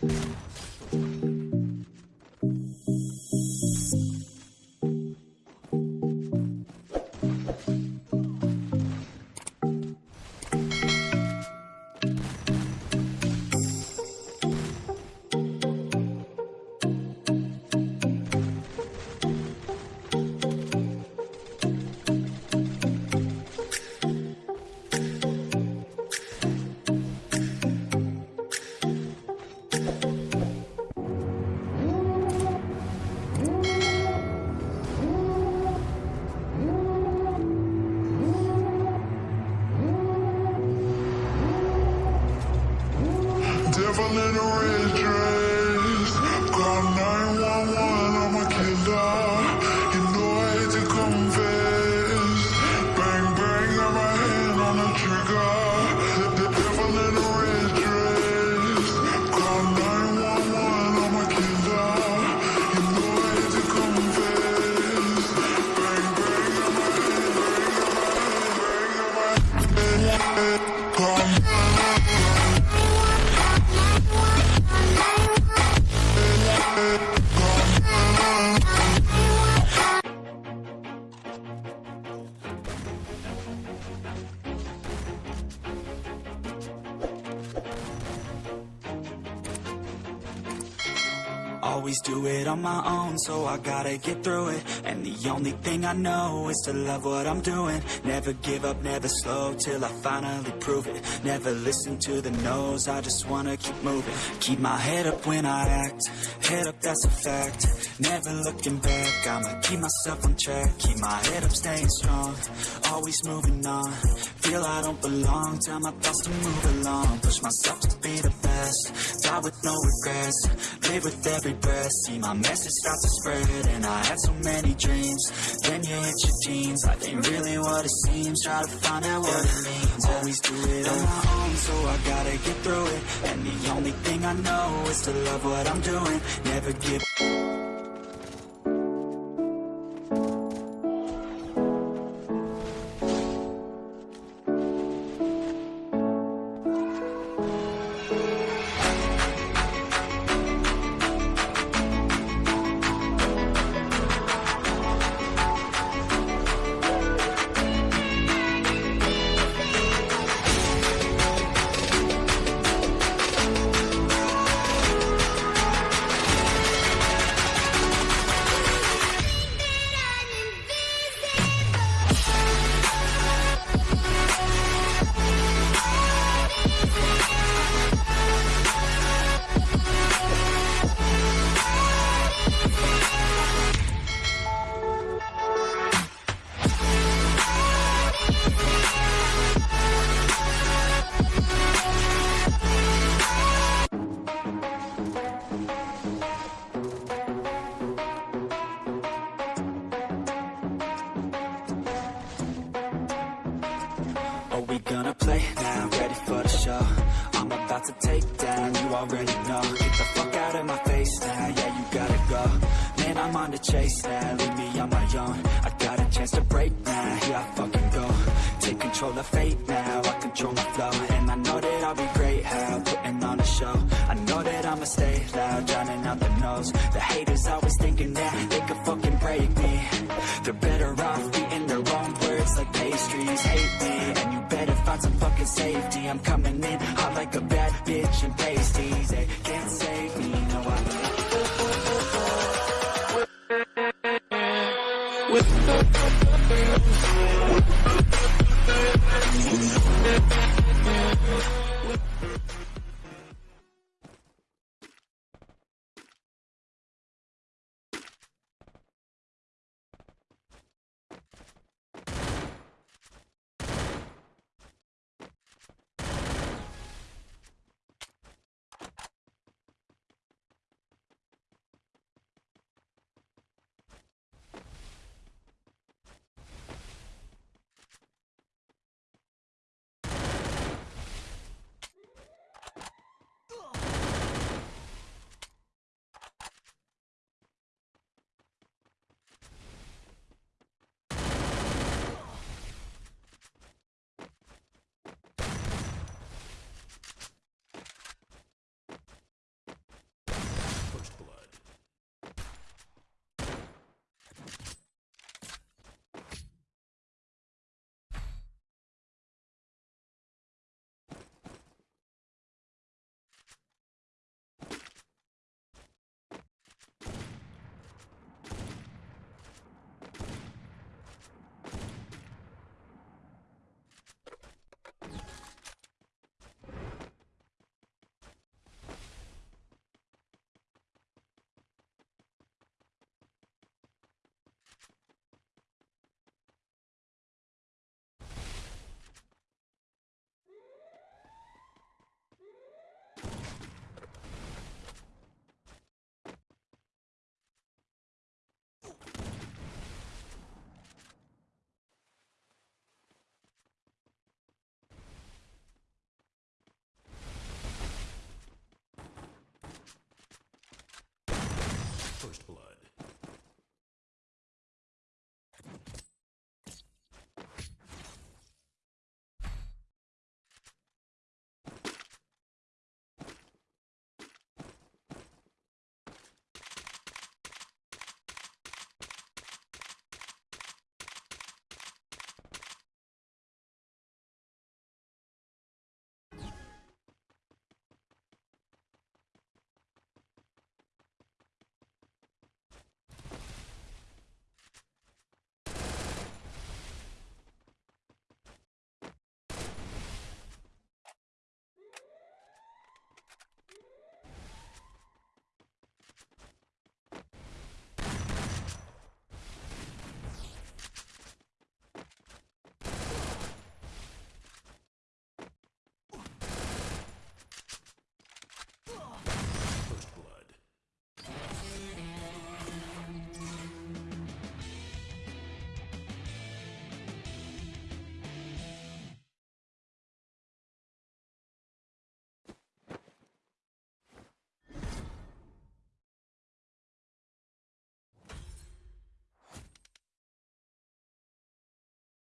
Devil red dress. Call 911, I'm a killer. You know I hate to confess. Bang, bang, got my hand on the trigger. Devil in a red dress. Call 911, I'm a killer. You know I hate to confess. Bang, bang, got my hand, got my hand. Call Always do it on my own, so I gotta get through it And the only thing I know is to love what I'm doing. Never give up, never slow, till I finally prove it. Never listen to the no's, I just wanna keep moving. Keep my head up when I act, head up that's a fact. Never looking back, I'ma keep myself on track. Keep my head up, staying strong, always moving on. Feel I don't belong, tell my thoughts to move along. Push myself to be the best, die with no regrets. Live with every breath, see my message start to spread And I had so many dreams, then you hit your teens. Life ain't really what it seems, try to find out what it means. Always do it on my own, so I gotta get through it. And the only thing I know is to love what I'm doing. Never give about to take down, you already know. Get the fuck out of my face now, yeah you gotta go. Man, I'm on the chase now, leave me on my own. I got a chance to break now, here I fucking go. Take control of fate now, I control my flow. And I know that I'll be great, how safety. I'm coming in hot like a bad bitch and pasties.